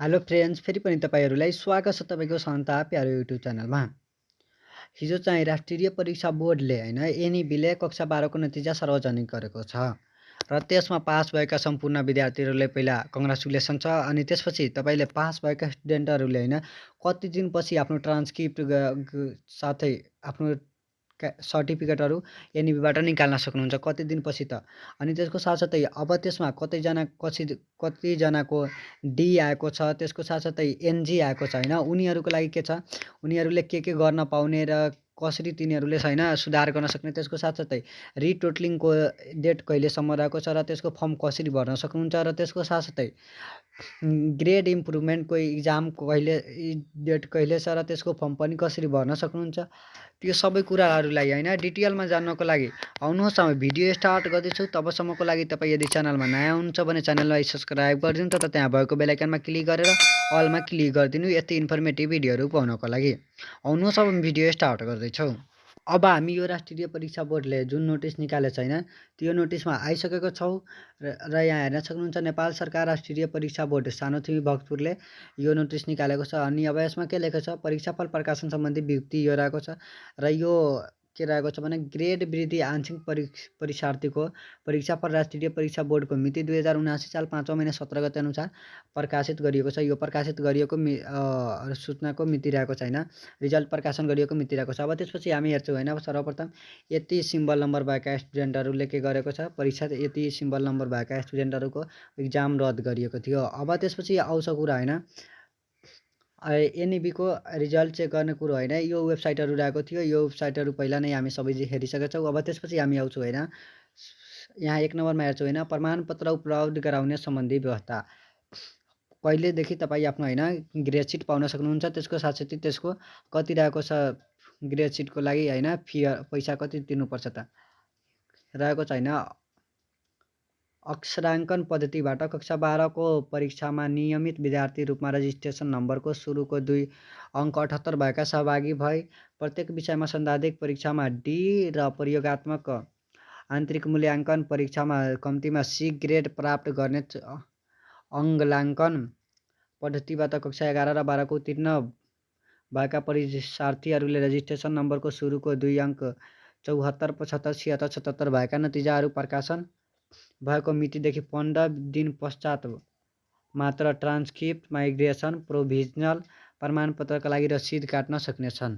Hello friends फेरि पनि तपाईँहरूलाई स्वागत छ तपाईँको सन्ता प्यारो युट्युब च्यानलमा। हिजो चाहिँ राष्ट्रिय परीक्षा बोर्डले होइन एनइबीले कक्षा बाह्रको नतिजा सार्वजनिक गरेको छ र त्यसमा पास भएका सम्पूर्ण विद्यार्थीहरूले पहिला कङ्ग्रेचुलेसन छ अनि त्यसपछि तपाईँले पास भएका स्टुडेन्टहरूले होइन कति दिनपछि आफ्नो ट्रान्सक्रिप्ट साथै आफ्नो सर्टिफिकेटहरू एनइबीबाट निकाल्न सक्नुहुन्छ कति दिनपछि त। अनि त्यसको साथसाथै अब त्यसमा कतिजना कति कतिजनाको डी आएको छ त्यसको साथसाथै एनजी आएको छ होइन? उनीहरूको लागि के छ? उनीहरूले के के गर्न पाउने र कसरी तिनीहरूले छैन सुधार गर्न सक्ने त्यसको साथसाथै रिटोटलिङको डेट कहिलेसम्म रहेको छ र त्यसको फर्म कसरी भर्न सक्नुहुन्छ र त्यसको साथसाथै ग्रेड इम्प्रुभमेन्टको इक्जाम कहिले डेट कहिले छ र त्यसको फर्म पनि कसरी भर्न सक्नुहुन्छ। त्यो सबै कुराहरूलाई होइन डिटेलमा जान्नको लागि आउनुहोस् हामी भिडियो स्टार्ट गर्दैछु। तबसम्मको लागि तपाईँ यदि च्यानलमा नयाँ हुनुहुन्छ भने च्यानललाई सब्सक्राइब गरिदिनु त त्यहाँ भएको बेलायकनमा क्लिक गरेर अलमा क्लिक गरिदिनु। यति इन्फर्मेटिभ भिडियोहरू पाउनको लागि। आउनुहोस् अब भिडियो स्टार्ट गर्दैछौँ। अब हामी यो राष्ट्रिय परीक्षा बोर्डले जुन नोटिस निकालेको छ होइन त्यो नोटिसमा आइसकेको छौँ र यहाँ हेर्न सक्नुहुन्छ नेपाल सरकार राष्ट्रिय परीक्षा बोर्ड सानोथिमी भक्तपुरले यो नोटिस निकालेको छ। अनि अब यसमा के लेखेको छ? परीक्षाफल प्रकाशन सम्बन्धी विज्ञप्ति यो रहेको छ। र यो के रहेको छ भने ग्रेड वृद्धि आंशिक परि परीक्षार्थीको परीक्षाफल राष्ट्रिय परीक्षा बोर्डको मिति दुई हजार उनासी साल पाँचौँ महिना सत्र गते अनुसार प्रकाशित गरिएको छ। यो प्रकाशित गरिएको मि सूचनाको मिति रहेको छ होइन रिजल्ट प्रकाशन गरिएको मिति रहेको छ। अब त्यसपछि हामी हेर्छौँ होइन। सर्वप्रथम यति सिम्बल नम्बर भएका स्टुडेन्टहरूले के गरेको छ? परीक्षा यति सिम्बल नम्बर भएका स्टुडेन्टहरूको इक्जाम रद्द गरिएको थियो। अब त्यसपछि आउँछ कुरा होइन। एनइबीको रिजल्ट चेक गर्ने कुरो होइन। यो वेबसाइटहरू रहेको थियो। यो वेबसाइटहरू पहिला नै हामी सबै हेरिसकेका छौँ। अब त्यसपछि हामी आउँछौँ होइन। यहाँ एक नम्बरमा हेर्छौँ होइन। प्रमाणपत्र उपलब्ध गराउने सम्बन्धी व्यवस्था। कहिलेदेखि तपाईँ आफ्नो होइन ग्रेड सिट पाउन सक्नुहुन्छ? त्यसको साथसाथै त्यसको कति रहेको छ ग्रेड सिटको लागि होइन फी पैसा कति तिर्नुपर्छ त? रहेको छ होइन अक्षराङ्कन पद्धतिबाट कक्षा बाह्रको परीक्षामा नियमित विद्यार्थी रूपमा रजिस्ट्रेसन नम्बरको सुरुको दुई अङ्क अठहत्तर भएका सहभागी भए। प्रत्येक विषयमा सन्दाधिक परीक्षामा डी र प्रयोगत्मक आन्तरिक मूल्याङ्कन परीक्षामा कम्तीमा सी ग्रेड प्राप्त गर्ने अङ्गलाङ्कन पद्धतिबाट कक्षा एघार र बाह्रको उत्तीर्ण भएका परीक्षार्थीहरूले रजिस्ट्रेसन नम्बरको सुरुको दुई अङ्क चौहत्तर पचहत्तर छिहत्तर सतहत्तर भएका नतिजाहरू प्रकाशन भएको मितिदेखि पन्ध्र दिन पश्चात मात्र ट्रान्सक्रिप्ट माइग्रेसन प्रोभिजनल प्रमाणपत्रका लागि रसिद काट्न सक्नेछन्।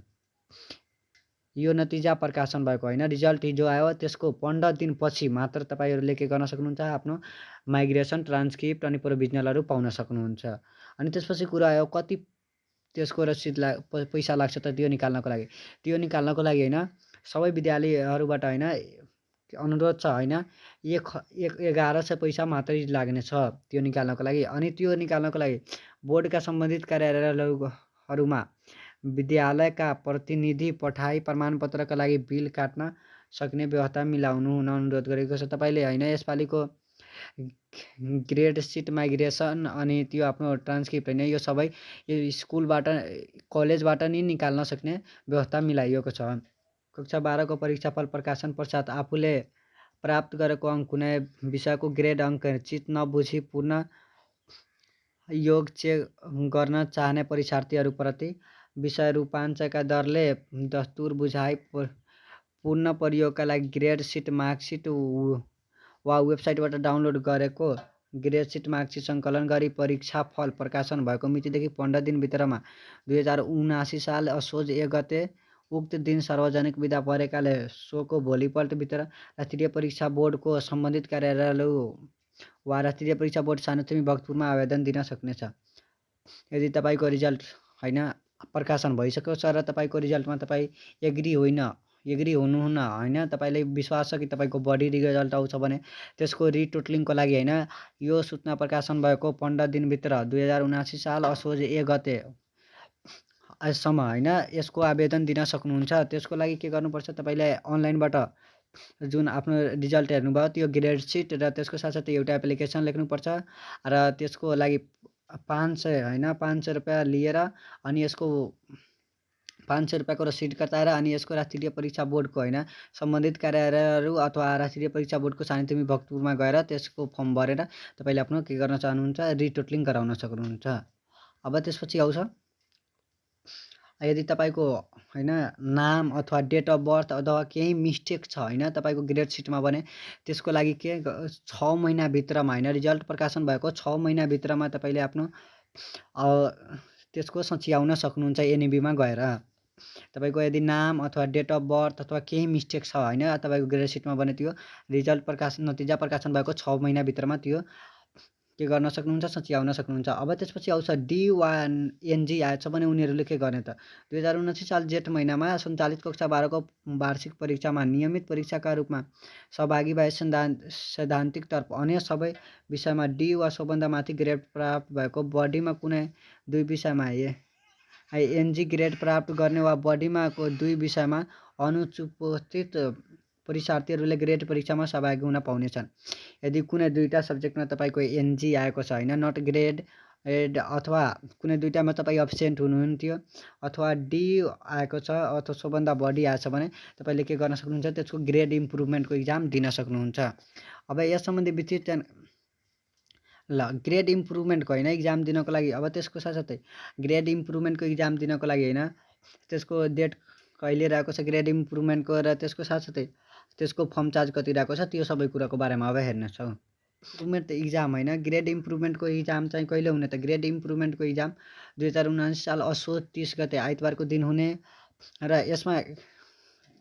यो नतिजा प्रकाशन भएको होइन। रिजल्ट हिजो आयो। त्यसको पन्ध्र दिनपछि मात्र तपाईँहरूले के गर्न सक्नुहुन्छ? आफ्नो माइग्रेसन ट्रान्सक्रिप्ट अनि प्रोभिजनलहरू पाउन सक्नुहुन्छ। अनि त्यसपछि कुरा आयो कति त्यसको रसिद ला पैसा लाग्छ त त्यो निकाल्नको लागि? त्यो निकाल्नको लागि होइन सबै विद्यालयहरूबाट होइन अनुरोध छ होइन? एक एघार सय पैसा मात्रै लाग्नेछ त्यो निकाल्नको लागि। अनि त्यो निकाल्नको लागि बोर्डका सम्बन्धित कार्यालयहरूमा विद्यालयका प्रतिनिधि पठाई प्रमाणपत्रका लागि बिल काट्न सक्ने व्यवस्था मिलाउनु हुन अनुरोध गरेको छ। तपाईँले होइन यसपालिको ग्रेड सिट माइग्रेसन अनि त्यो आफ्नो ट्रान्सक्रिप्ट होइन यो सबै यो स्कुलबाट कलेजबाट नि निकाल्न सक्ने व्यवस्था मिलाइएको छ। कक्षा बाह्रको परीक्षाफल प्रकाशन पश्चात आफूले प्राप्त गरेको अङ्क कुनै विषयको ग्रेड अङ्क चित नबुझी योग चेक गर्न चाहने परीक्षार्थीहरूप्रति विषय रूपाञ्चका दरले दस्तुर बुझाइ पूर्ण प्रयोगका लागि ग्रेड सिट मार्कसिट वा वेबसाइटबाट डाउनलोड गरेको ग्रेड सिट मार्कसिट सङ्कलन गरी परीक्षा फल प्रकाशन भएको मितिदेखि पन्ध्र दिनभित्रमा दुई हजार उनासी साल असोज एक गते उक्त दिन सार्वजनिक बिदा परेकाले सोको भोलिपल्टभित्र राष्ट्रिय परीक्षा बोर्डको सम्बन्धित कार्यालय वा राष्ट्रिय परीक्षा बोर्ड सानोतिमी भक्तपुरमा आवेदन दिन सक्नेछ। यदि तपाईँको रिजल्ट होइन प्रकाशन भइसकेको छ र तपाईँको रिजल्टमा तपाईँ एग्री होइन एग्री हुनुहुन्न होइन तपाईँलाई विश्वास छ कि तपाईँको बढी रिजल्ट आउँछ भने त्यसको रिटोटलिङको लागि होइन। यो सूचना प्रकाशन भएको पन्ध्र दिनभित्र दुई हजार उनासी साल असोज एक गते सम्म होइन? यसको आवेदन दिन सक्नुहुन्छ। त्यसको लागि के गर्नुपर्छ? तपाईँले अनलाइनबाट जुन आफ्नो रिजल्ट हेर्नुभयो त्यो ग्रेड सिट र त्यसको साथसाथै एउटा एप्लिकेसन लेख्नुपर्छ र त्यसको लागि पाँच सय होइन? पाँच सय रुपियाँ लिएर अनि यसको पाँच सय रुपियाँको रसिद कटाएर अनि यसको राष्ट्रिय परीक्षा बोर्डको होइन? सम्बन्धित कार्यालयहरू अथवा राष्ट्रिय परीक्षा बोर्डको सानितिमी भक्तपुरमा गएर त्यसको फर्म भरेर तपाईँले आफ्नो के गर्न चाहनुहुन्छ? रिटोटलिङ गराउन सक्नुहुन्छ। अब त्यसपछि आउँछ। यदि तपाईँको होइन नाम अथवा डेट अफ बर्थ अथवा केही मिस्टेक छ होइन तपाईँको ग्रेड सिटमा भने त्यसको लागि के छ महिनाभित्रमा होइन रिजल्ट प्रकाशन भएको छ महिनाभित्रमा तपाईँले आफ्नो त्यसको सच्याउन सक्नुहुन्छ एनइबीमा गएर। तपाईँको यदि नाम अथवा डेट अफ बर्थ अथवा केही मिस्टेक छ होइन तपाईँको ग्रेड सिटमा भने त्यो रिजल्ट प्रकाशन नतिजा प्रकाशन भएको छ महिनाभित्रमा त्यो के गर्न सक्नुहुन्छ सच्याउन सक्नुहुन्छ। अब त्यसपछि आउँछ डी वान एनजी आएछ भने उनीहरूले के गर्ने त? दुई हजार उनासी साल जेठ महिनामा सञ्चालित कक्षा बाह्रको वार्षिक परीक्षामा नियमित परीक्षाका रूपमा सहभागी भए सैद्धान्तिक तर्फ अन्य सबै विषयमा डी वा सबभन्दा माथि ग्रेड प्राप्त भएको बडीमा कुनै दुई विषयमा एनजी ग्रेड प्राप्त गर्ने वा बडीमा दुई विषयमा अनुपस्थित परीक्षार्थीहरूले ग्रेड परीक्षामा सहभागी हुन पाउनेछन्। यदि कुनै दुईवटा सब्जेक्टमा तपाईँको एनजी आएको छ होइन नट ग्रेड एड अथवा कुनै दुइटामा तपाईँ अब्सेन्ट हुनुहुन्थ्यो अथवा डी आएको छ अथवा सबभन्दा बढी आएछ भने तपाईँले के गर्न सक्नुहुन्छ त्यसको ग्रेड इम्प्रुभमेन्टको इक्जाम दिन सक्नुहुन्छ। अब यस सम्बन्धी विस्तृत ल ग्रेड इम्प्रुभमेन्टको होइन इक्जाम दिनको लागि अब त्यसको साथसाथै ग्रेड इम्प्रुभमेन्टको इक्जाम दिनको लागि होइन त्यसको डेट कहिले रहेको छ ग्रेड इम्प्रुभमेन्टको र त्यसको साथसाथै त्यसको फर्म चार्ज कति रहेको छ त्यो सबै कुराको बारेमा अब हेर्नेछौँ इम्प्रुभमेन्ट त इक्जाम होइन। ग्रेड इम्प्रुभमेन्टको इक्जाम चाहिँ कहिले हुने त? ग्रेड इम्प्रुभमेन्टको इक्जाम दुई हजार उनासी साल असोज तिस गते आइतबारको दिन हुने र यसमा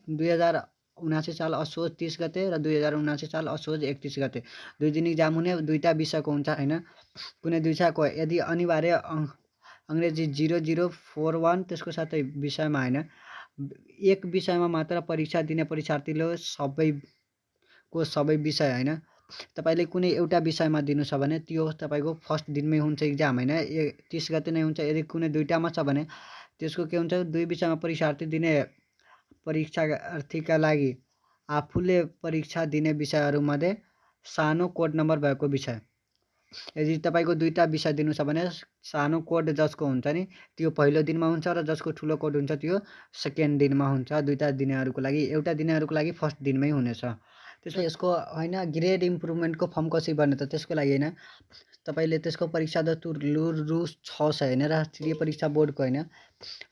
दुई हजार उनासी साल असोज तिस गते र दुई हजार उनासी साल असोज एकतिस गते। दुई दिन इक्जाम हुने दुईवटा विषयको हुन्छ होइन। कुनै दुई विषयको यदि अनिवार्य अङ्ग्रेजी जिरो जिरो फोर वान त्यसको साथै विषयमा होइन। एक विषयमा मात्र परीक्षा दिने परीक्षार्थीले सबैको सबै विषय होइन। तपाईँले कुनै एउटा विषयमा दिनु छ भने त्यो तपाईँको फर्स्ट दिनमै हुन्छ इक्जाम होइन। ए तिस गते नै हुन्छ। यदि कुनै दुइटामा छ भने त्यसको के हुन्छ? दुई विषयमा परीक्षार्थी दिने परीक्षार्थीका लागि आफूले परीक्षा दिने विषयहरूमध्ये सानो कोड नम्बर भएको विषय। यदि तपाईँको दुईवटा विषय दिनु छ भने सानो कोड जसको हुन्छ नि त्यो पहिलो दिनमा हुन्छ र जसको ठुलो कोड हुन्छ त्यो सेकेन्ड दिनमा हुन्छ। दुईवटा दिनेहरूको लागि एउटा दिनेहरूको लागि फर्स्ट दिनमै हुनेछ। त्यसमा यसको होइन ग्रेड इम्प्रुभमेन्टको फर्म कसरी बन्ने त त्यसको लागि होइन तपाईँले त्यसको परीक्षा दस्तुर रु रु छ सय होइन? राष्ट्रिय परीक्षा बोर्डको होइन?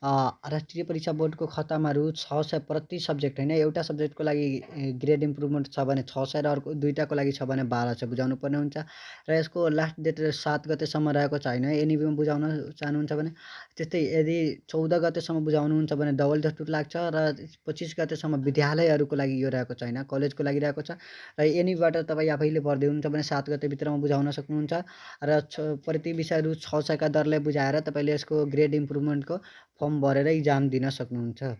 राष्ट्रिय परीक्षा बोर्डको खातामा छ सय प्रति सब्जेक्ट होइन। एउटा सब्जेक्टको लागि ग्रेड इम्प्रुभमेन्ट छ भने छ सय र अर्को दुइटाको लागि छ भने बाह्र सय बुझाउनु पर्ने हुन्छ। र यसको लास्ट डेट सात गतेसम्म रहेको छ होइन। एनइबीमा बुझाउन चाहनुहुन्छ भने त्यस्तै यदि चौध गतेसम्म बुझाउनुहुन्छ भने डबल दस्तुर लाग्छ र पच्चिस गतेसम्म विद्यालयहरूको लागि यो रहेको छ होइन। कलेजको लागि रहेको छ। र एनइबीबाट तपाईँ आफैले भर्दै हुनुहुन्छ भने सात गतेभित्रमा बुझाउन सक्नुहुन्छ। र छ प्रति विषय रु छ सयका दरले बुझाएर तपाईँले यसको ग्रेड इम्प्रुभमेन्टको फर्म भरेर इक्जाम दिन सक्नुहुन्छ।